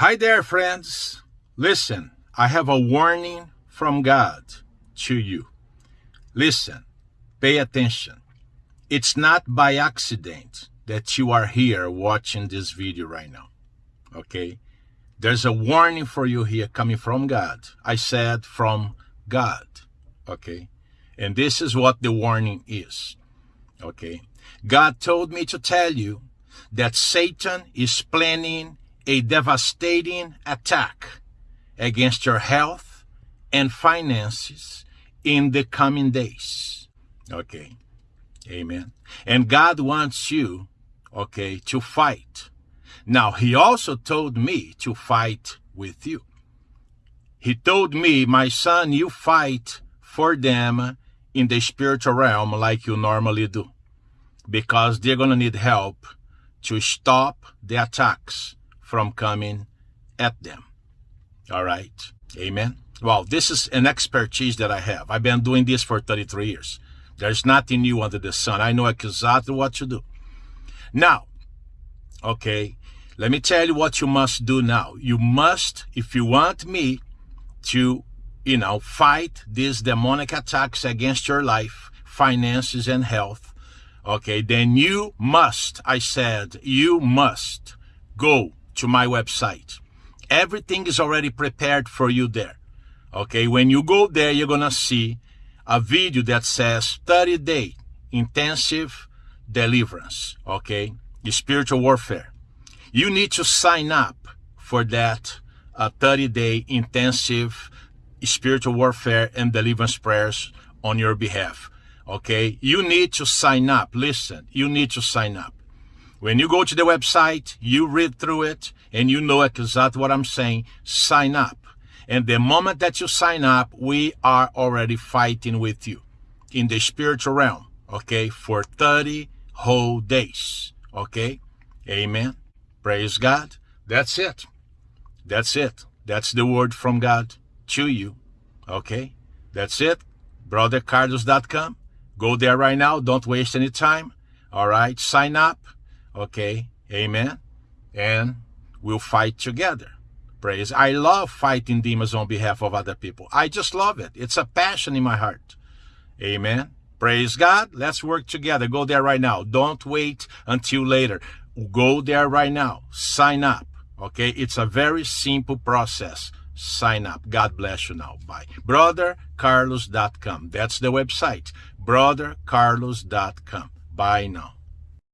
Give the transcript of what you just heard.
Hi there, friends. Listen, I have a warning from God to you. Listen, pay attention. It's not by accident that you are here watching this video right now. Okay? There's a warning for you here coming from God. I said from God. Okay? And this is what the warning is. Okay? God told me to tell you that Satan is planning a devastating attack against your health and finances in the coming days. Okay. Amen. And God wants you, okay, to fight. Now, He also told me to fight with you. He told me, my son, you fight for them in the spiritual realm like you normally do because they're going to need help to stop the attacks from coming at them. All right. Amen. Well, this is an expertise that I have. I've been doing this for 33 years. There's nothing new under the sun. I know exactly what to do. Now, okay, let me tell you what you must do now. You must, if you want me to, you know, fight these demonic attacks against your life, finances, and health, okay, then you must, I said, you must go to my website. Everything is already prepared for you there. Okay, when you go there, you're gonna see a video that says 30 day intensive deliverance. Okay, spiritual warfare. You need to sign up for that uh, 30 day intensive spiritual warfare and deliverance prayers on your behalf. Okay, you need to sign up. Listen, you need to sign up. When you go to the website, you read through it and you know exactly what I'm saying. Sign up. And the moment that you sign up, we are already fighting with you in the spiritual realm, okay, for 30 whole days, okay? Amen. Praise God. That's it. That's it. That's the word from God to you, okay? That's it. BrotherCarlos.com. Go there right now. Don't waste any time. All right. Sign up Okay, amen. And we'll fight together. Praise. I love fighting demons on behalf of other people. I just love it. It's a passion in my heart. Amen. Praise God. Let's work together. Go there right now. Don't wait until later. Go there right now. Sign up. Okay. It's a very simple process. Sign up. God bless you now. Bye. BrotherCarlos.com. That's the website. BrotherCarlos.com. Bye now.